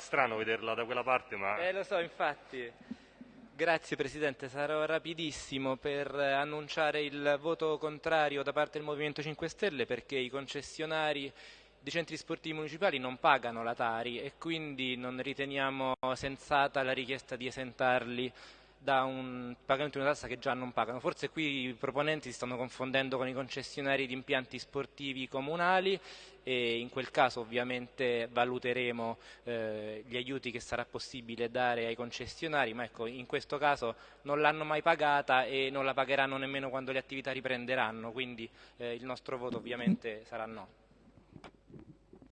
strano vederla da quella parte, ma... Eh, lo so, infatti. Grazie Presidente, sarò rapidissimo per annunciare il voto contrario da parte del Movimento 5 Stelle perché i concessionari dei centri sportivi municipali non pagano la Tari e quindi non riteniamo sensata la richiesta di esentarli da un pagamento di una tassa che già non pagano. Forse qui i proponenti si stanno confondendo con i concessionari di impianti sportivi comunali e in quel caso ovviamente valuteremo eh, gli aiuti che sarà possibile dare ai concessionari, ma ecco, in questo caso non l'hanno mai pagata e non la pagheranno nemmeno quando le attività riprenderanno, quindi eh, il nostro voto ovviamente sarà no.